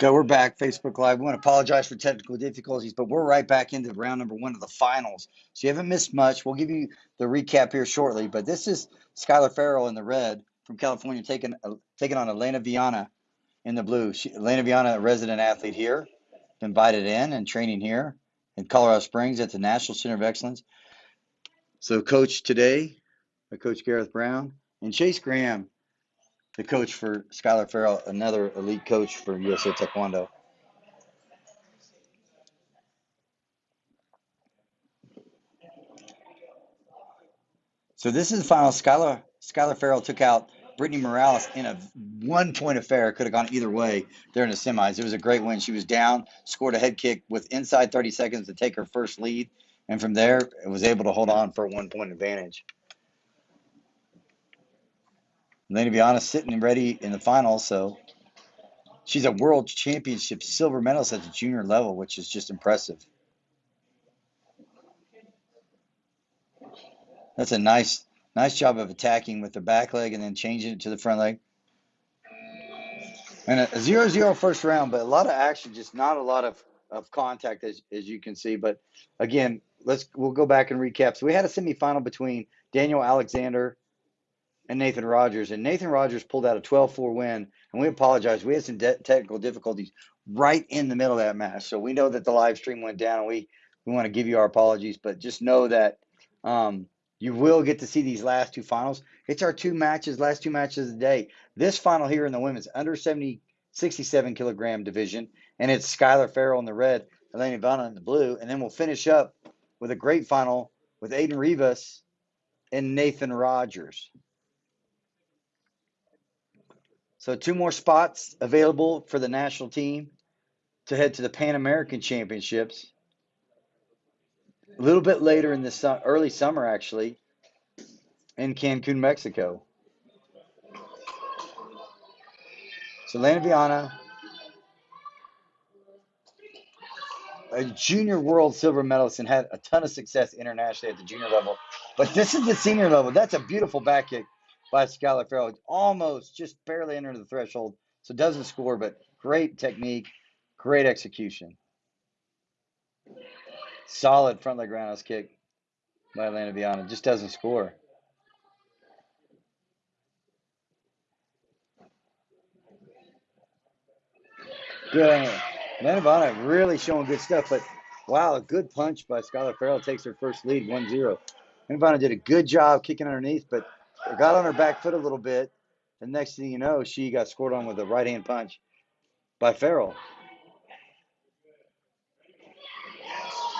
Go, we're back. Facebook Live. We want to apologize for technical difficulties, but we're right back into round number one of the finals. So you haven't missed much. We'll give you the recap here shortly. But this is Skylar Farrell in the red from California taking uh, taking on Elena Viana in the blue. She, Elena Viana, a resident athlete here, invited in and training here in Colorado Springs at the National Center of Excellence. So coach today, by Coach Gareth Brown and Chase Graham, the coach for Skylar Farrell, another elite coach for USA Taekwondo. So this is the final. Skylar Skylar Farrell took out Brittany Morales in a one point affair. Could have gone either way there in the semis. It was a great win. She was down, scored a head kick with inside 30 seconds to take her first lead, and from there it was able to hold on for a one point advantage. Elena honest, sitting ready in the final, so she's a world championship silver medalist at the junior level, which is just impressive. That's a nice, nice job of attacking with the back leg and then changing it to the front leg. And a zero zero first round, but a lot of action, just not a lot of, of contact as, as you can see. But again, let's we'll go back and recap. So we had a semifinal between Daniel Alexander and Nathan Rogers, and Nathan Rogers pulled out a 12-4 win. And we apologize, we had some de- technical difficulties right in the middle of that match. So we know that the live stream went down, and we we want to give you our apologies, but just know that um, you will get to see these last two finals. It's our two matches, last two matches of the day. This final here in the women's under 70, 67 kilogram division, and it's Skylar Farrell in the red, Elena Viana in the blue, and then we'll finish up with a great final with Aiden Rivas and Nathan Rogers. So two more spots available for the national team to head to the Pan American Championships a little bit later in the su- early summer, actually, in Cancun, Mexico. So Elena Viana, a junior world silver medalist, and had a ton of success internationally at the junior level. But this is the senior level. That's a beautiful back kick by Skylar Farrell. Almost just barely under the threshold. So doesn't score, but great technique, great execution. Solid front leg roundhouse kick by Elena Viana. Just doesn't score. Good. Elena Viana really showing good stuff, but wow, a good punch by Skylar Farrell takes her first lead 1 0. Elena Viana did a good job kicking underneath, but got on her back foot a little bit. And next thing you know, she got scored on with a right hand punch by Farrell.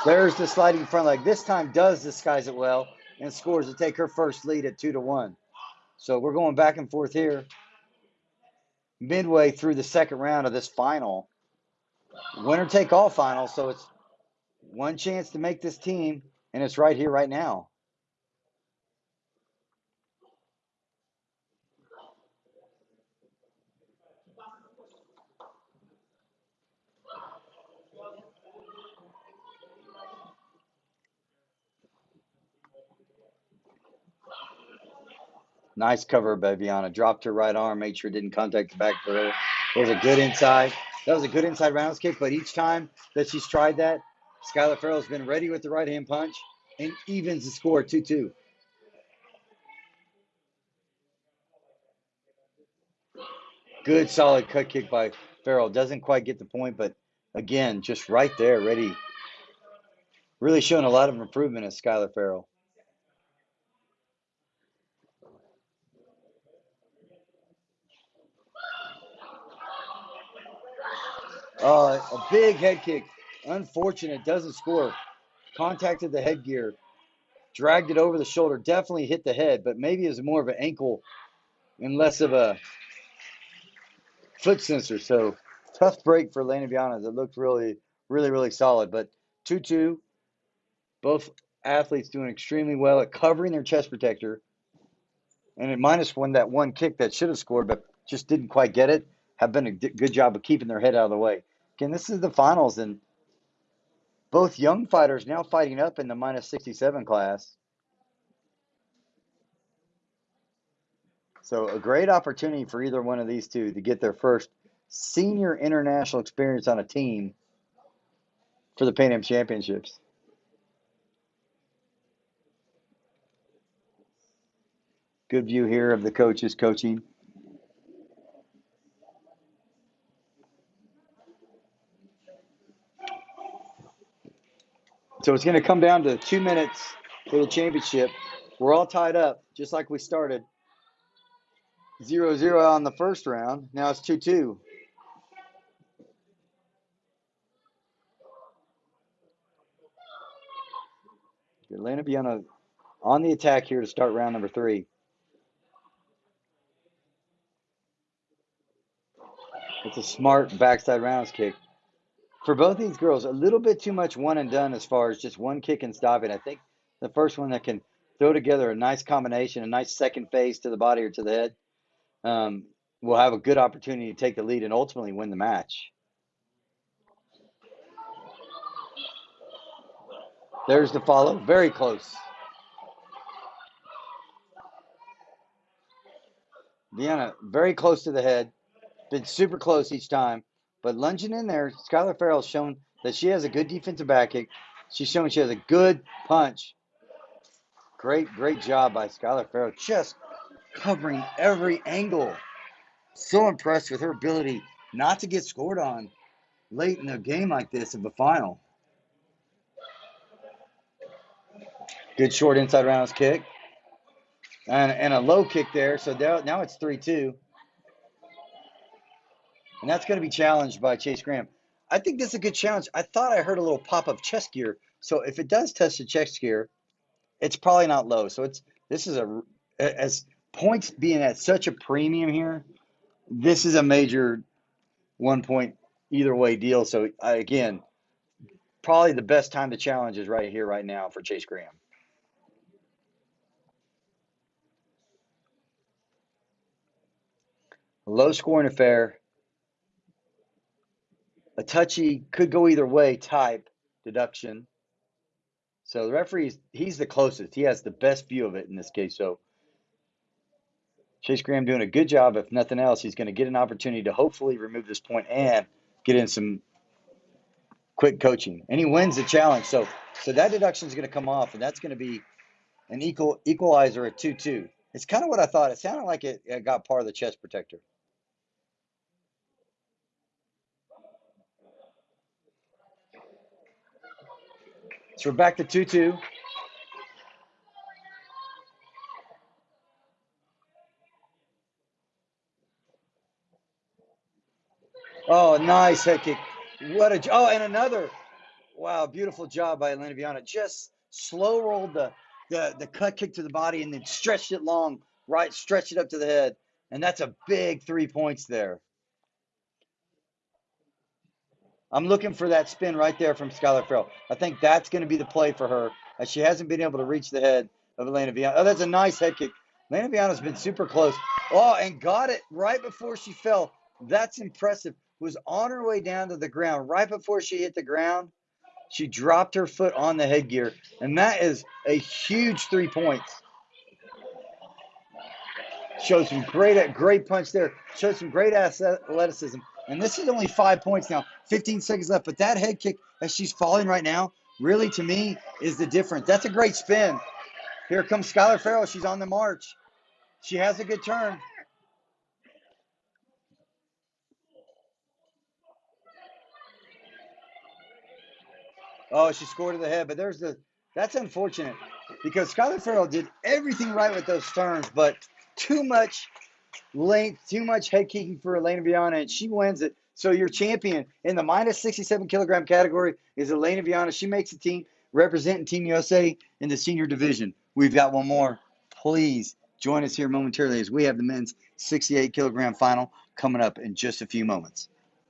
There's the sliding front leg. This time does disguise it well and scores to take her first lead at two to one. So we're going back and forth here. Midway through the second round of this final, winner take all final. So it's one chance to make this team, and it's right here, right now. Nice cover by Viana. Dropped her right arm, made sure it didn't contact the back her. It was a good inside. That was a good inside rounds kick, but each time that she's tried that, Skylar Farrell's been ready with the right hand punch and evens the score 2 2. Good solid cut kick by Farrell. Doesn't quite get the point, but again, just right there, ready. Really showing a lot of improvement as Skylar Farrell. Uh, a big head kick. Unfortunate, doesn't score. Contacted the headgear, dragged it over the shoulder. Definitely hit the head, but maybe it was more of an ankle and less of a foot sensor. So tough break for Elena Viana. That looked really, really, really solid. But 2 2, both athletes doing extremely well at covering their chest protector. And at minus one, that one kick that should have scored, but just didn't quite get it, have been a good job of keeping their head out of the way. Again, this is the finals, and both young fighters now fighting up in the minus 67 class. So a great opportunity for either one of these two to get their first senior international experience on a team for the Pan Am Championships. Good view here of the coaches coaching. So it's going to come down to two minutes for the championship. We're all tied up, just like we started. 0 0 on the first round. Now it's 2 2. Elena Viana on the attack here to start round number three. It's a smart backside rounds kick. For both these girls, a little bit too much one and done as far as just one kick and stop it. I think the first one that can throw together a nice combination, a nice second phase to the body or to the head, um, will have a good opportunity to take the lead and ultimately win the match. There's the follow. Very close. Viana, very close to the head. Been super close each time. But lunging in there, Skylar Farrell's shown that she has a good defensive back kick. She's shown she has a good punch. Great, great job by Skylar Farrell. Just covering every angle. So impressed with her ability not to get scored on late in a game like this of a final. Good short inside rounds kick. And, and a low kick there. So now, now it's 3 2. And that's going to be challenged by Chase Graham. I think this is a good challenge. I thought I heard a little pop of chest gear. So if it does touch the chest gear, it's probably not low. So it's this is a as points being at such a premium here, this is a major one point either way deal. So uh, again, probably the best time to challenge is right here, right now for Chase Graham. low scoring affair, touchy, could go either way type deduction. So the referee, he's the closest. He has the best view of it in this case. So Chase Graham doing a good job. If nothing else, he's going to get an opportunity to hopefully remove this point and get in some quick coaching. And he wins the challenge. So so that deduction is going to come off, and that's going to be an equal equalizer at 2-2. It's kind of what I thought. It sounded like it, it got part of the chest protector. So we're back to 2 2. Oh, nice head kick. What a oh, and another. Wow, beautiful job by Elena Viana. Just slow rolled the, the the cut kick to the body and then stretched it long, right, stretched it up to the head. And that's a big three points there. I'm looking for that spin right there from Skylar Farrell. I think that's going to be the play for her, as she hasn't been able to reach the head of Elena Viana. Oh, that's a nice head kick. Elena Viana's been super close. Oh, and got it right before she fell. That's impressive. Was on her way down to the ground right before she hit the ground. She dropped her foot on the headgear, and that is a huge three points. Showed some great, great punch there. Showed some great athleticism. And this is only five points now, 15 seconds left. But that head kick, as she's falling right now, really to me is the difference. That's a great spin. Here comes Skylar Farrell. She's on the march. She has a good turn. Oh, she scored to the head, but there's the that's unfortunate because Skylar Farrell did everything right with those turns, but too much length, too much head kicking for Elena Viana, and she wins it. So your champion in the minus 67 kilogram category is Elena Viana. She makes the team representing Team USA in the senior division. We've got one more. Please join us here momentarily as we have the men's 68 kilogram final coming up in just a few moments.